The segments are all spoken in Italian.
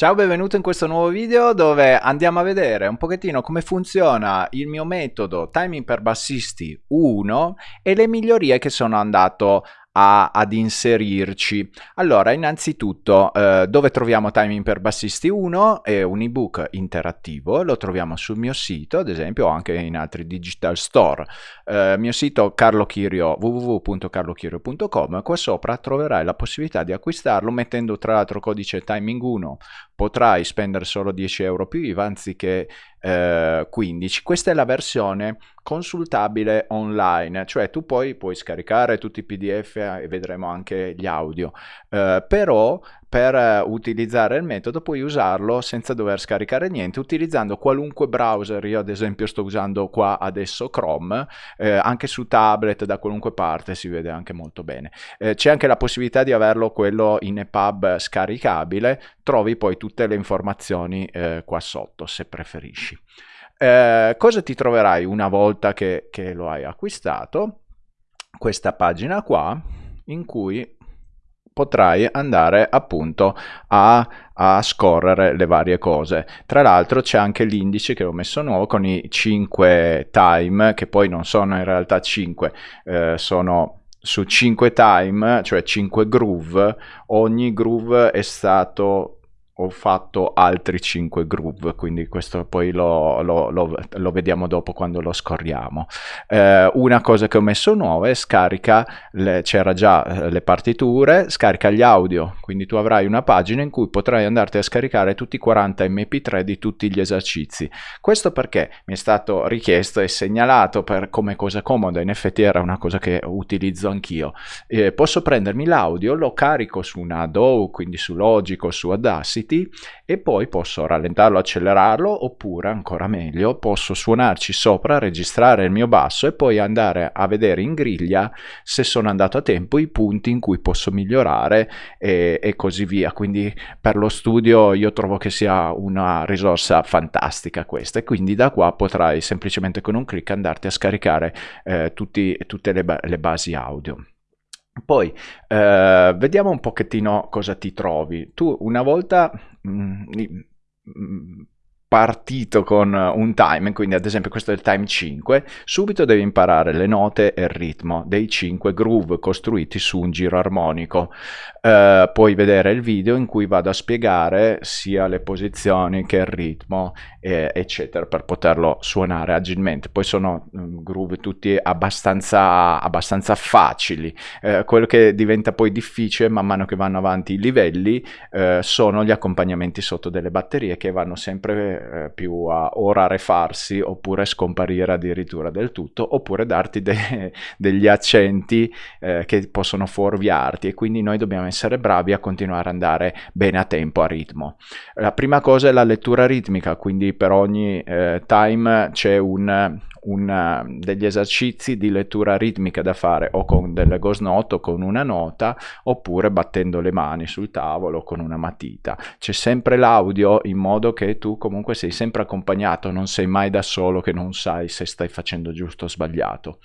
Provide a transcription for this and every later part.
Ciao, benvenuto in questo nuovo video dove andiamo a vedere un pochettino come funziona il mio metodo Timing per Bassisti 1 e le migliorie che sono andato a, ad inserirci. Allora, innanzitutto, eh, dove troviamo Timing per Bassisti 1? È un ebook interattivo, lo troviamo sul mio sito, ad esempio, o anche in altri digital store. Eh, mio sito Carlo Chirio, www.carlochirio.com, qua sopra troverai la possibilità di acquistarlo mettendo tra l'altro codice Timing 1, potrai spendere solo 10 euro più IVA anziché eh, 15. Questa è la versione consultabile online, cioè tu poi puoi scaricare tutti i PDF e vedremo anche gli audio, eh, però per eh, utilizzare il metodo puoi usarlo senza dover scaricare niente utilizzando qualunque browser. Io ad esempio sto usando qua adesso Chrome eh, anche su tablet da qualunque parte si vede anche molto bene. Eh, c'è anche la possibilità di averlo quello in EPUB scaricabile trovi poi tutte le informazioni eh, qua sotto se preferisci. Eh, cosa ti troverai una volta che, che lo hai acquistato? Questa pagina qua in cui potrai andare appunto a, a, scorrere le varie cose. Tra l'altro c'è anche l'indice che ho messo nuovo con i 5 time, che poi non sono in realtà 5, eh, sono su 5 time, cioè 5 groove, ogni groove è stato ho fatto altri 5 groove, quindi questo poi lo, lo, lo, lo vediamo dopo quando lo scorriamo. Eh, una cosa che ho messo nuova è scarica, c'era già eh, le partiture, scarica gli audio, quindi tu avrai una pagina in cui potrai andarti a scaricare tutti i 40 mp3 di tutti gli esercizi. Questo perché mi è stato richiesto e segnalato per come cosa comoda, in effetti era una cosa che utilizzo anch'io. Eh, posso prendermi l'audio, lo carico su una DAW, quindi su Logic o su Audacity, Unity e poi posso rallentarlo, accelerarlo oppure ancora meglio posso suonarci sopra, registrare il mio basso e poi andare a vedere in griglia se sono andato a tempo i punti in cui posso migliorare e, e così via. Quindi per lo studio io trovo che sia una risorsa fantastica questa e quindi da qua potrai semplicemente con un clic andarti a scaricare eh, tutti, tutte le, le basi audio. Poi eh, vediamo un pochettino cosa ti trovi. Tu una volta mh, mm, partito con un time, quindi ad esempio questo è il time 5, subito devi imparare le note e il ritmo dei 5 groove costruiti su un giro armonico. Uh, puoi vedere il video in cui vado a spiegare sia le posizioni che il ritmo, eh, eccetera, per poterlo suonare agilmente. Poi sono um, groove tutti abbastanza, abbastanza facili. Uh, quello che diventa poi difficile man mano che vanno avanti i livelli uh, sono gli accompagnamenti sotto delle batterie che vanno sempre eh, più a o rarefarsi oppure scomparire addirittura del tutto oppure darti de degli accenti eh, che possono fuorviarti e quindi noi dobbiamo essere bravi a continuare ad andare bene a tempo, a ritmo. La prima cosa è la lettura ritmica, quindi per ogni eh, time c'è un una, degli esercizi di lettura ritmica da fare o con delle ghost note o con una nota oppure battendo le mani sul tavolo con una matita. C'è sempre l'audio in modo che tu comunque sei sempre accompagnato, non sei mai da solo che non sai se stai facendo giusto o sbagliato.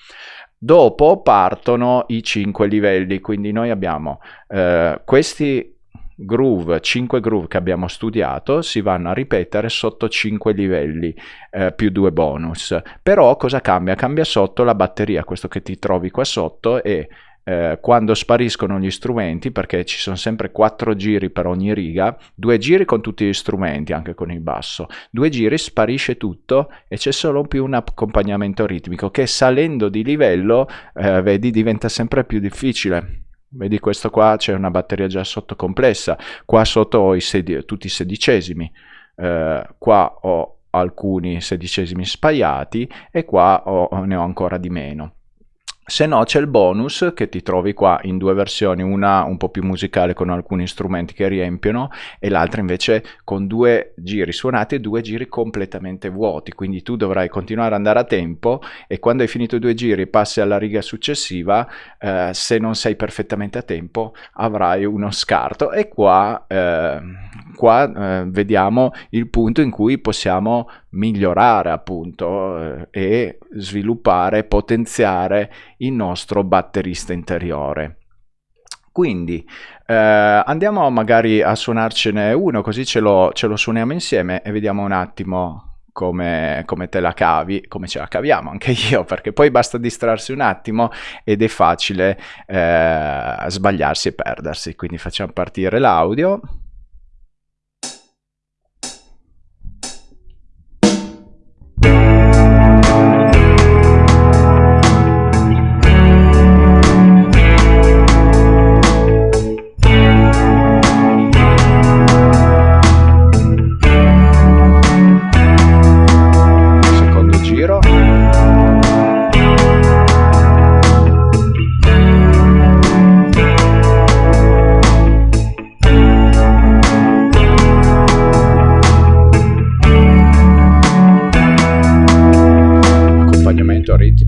Dopo partono i cinque livelli, quindi noi abbiamo eh, questi groove, 5 groove che abbiamo studiato si vanno a ripetere sotto 5 livelli eh, più 2 bonus. Però cosa cambia? Cambia sotto la batteria, questo che ti trovi qua sotto e eh, quando spariscono gli strumenti, perché ci sono sempre 4 giri per ogni riga, due giri con tutti gli strumenti, anche con il basso, due giri sparisce tutto e c'è solo più un accompagnamento ritmico che salendo di livello, eh, vedi, diventa sempre più difficile Vedi questo qua c'è una batteria già sotto complessa, qua sotto ho i tutti i sedicesimi, eh, qua ho alcuni sedicesimi spaiati e qua ho, ne ho ancora di meno. Se no c'è il bonus che ti trovi qua in due versioni, una un po' più musicale con alcuni strumenti che riempiono e l'altra invece con due giri suonati e due giri completamente vuoti, quindi tu dovrai continuare ad andare a tempo e quando hai finito due giri passi alla riga successiva, eh, se non sei perfettamente a tempo avrai uno scarto. E qua, eh, qua eh, vediamo il punto in cui possiamo migliorare appunto eh, e sviluppare, potenziare il nostro batterista interiore. Quindi eh, andiamo magari a suonarcene uno, così ce lo, ce lo suoniamo insieme e vediamo un attimo come, come, te la cavi, come ce la caviamo anche io, perché poi basta distrarsi un attimo ed è facile eh, sbagliarsi e perdersi. Quindi facciamo partire l'audio. который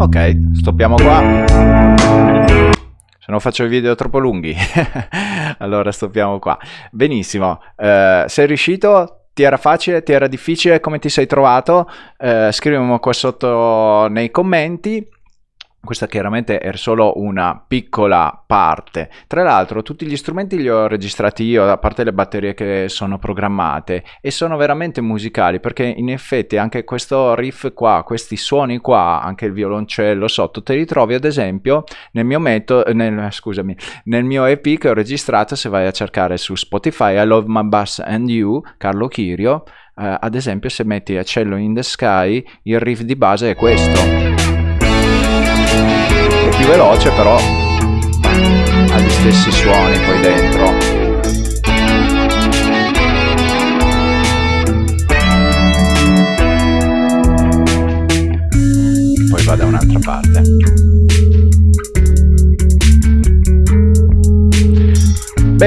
Ok, stoppiamo qua. Se non faccio i video troppo lunghi, allora stoppiamo qua. Benissimo, uh, sei riuscito? Ti era facile? Ti era difficile? Come ti sei trovato? Uh, scrivimi qua sotto nei commenti. Questa chiaramente è solo una piccola parte. Tra l'altro tutti gli strumenti li ho registrati io, a parte le batterie che sono programmate, e sono veramente musicali perché in effetti anche questo riff qua, questi suoni qua, anche il violoncello sotto, te li trovi ad esempio nel mio nel, scusami, nel mio EP che ho registrato, se vai a cercare su Spotify, I Love My Bass and You, Carlo Chirio, eh, ad esempio se metti a Cello in the Sky, il riff di base è questo più veloce però ha gli stessi suoni poi dentro. Poi va da un'altra parte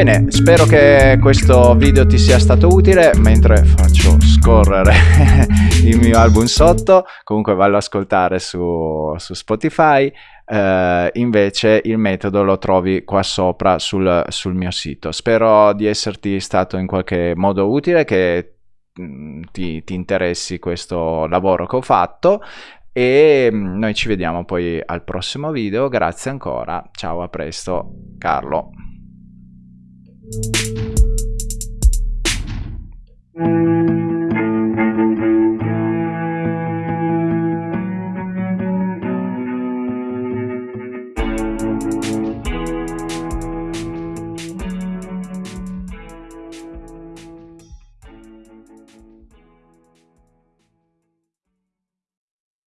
Bene, spero che questo video ti sia stato utile mentre faccio scorrere il mio album sotto, comunque vallo ad ascoltare su, su Spotify, uh, invece il metodo lo trovi qua sopra sul, sul, mio sito. Spero di esserti stato in qualche modo utile, che mm, ti, ti interessi questo lavoro che ho fatto. E mm, noi ci vediamo poi al prossimo video, grazie ancora, ciao a presto, Carlo. Thank you.